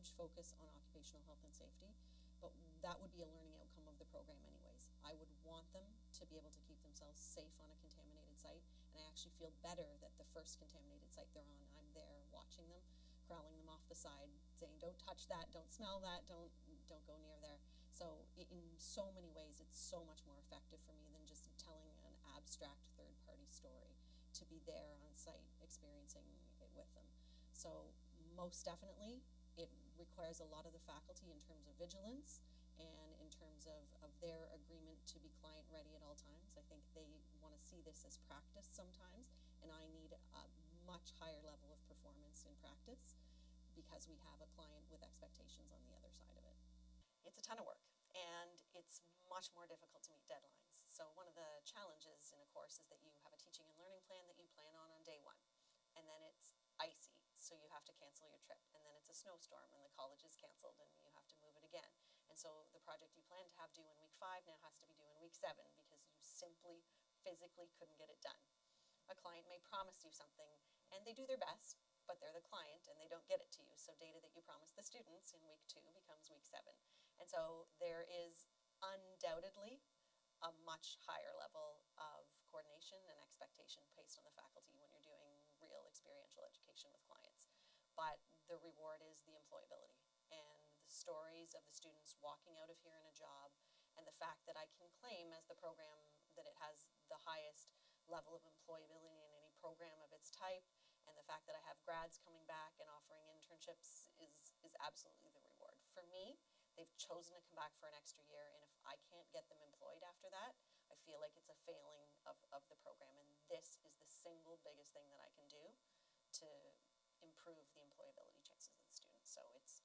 huge focus on occupational health and safety, but that would be a learning outcome of the program anyways. I would want them to be able to keep themselves safe on a contaminated site, and I actually feel better that the first contaminated site they're on, I'm there watching them, corralling them off the side, saying, don't touch that, don't smell that, don't, don't go near there. So in so many ways, it's so much more effective for me than just telling an abstract third-party story, to be there on site, experiencing it with them. So most definitely, it requires a lot of the faculty in terms of vigilance and in terms of, of their agreement to be client ready at all times. I think they want to see this as practice sometimes, and I need a much higher level of performance in practice because we have a client with expectations on the other side of it. It's a ton of work, and it's much more difficult to meet deadlines. So one of the challenges in a course is that you have a teaching and learning plan that you plan on on day one, and then it's have to cancel your trip, and then it's a snowstorm, and the college is canceled, and you have to move it again. And so the project you planned to have due in week five now has to be due in week seven because you simply physically couldn't get it done. A client may promise you something, and they do their best, but they're the client and they don't get it to you. So data that you promised the students in week two becomes week seven. And so there is undoubtedly a much higher level of coordination and expectation based on the faculty when you're doing real experiential education with. But the reward is the employability and the stories of the students walking out of here in a job and the fact that I can claim as the program that it has the highest level of employability in any program of its type and the fact that I have grads coming back and offering internships is, is absolutely the reward. For me, they've chosen to come back for an extra year, and if I can't get them employed after that, I feel like it's a failing of, of the program. And this is the single biggest thing that I so it's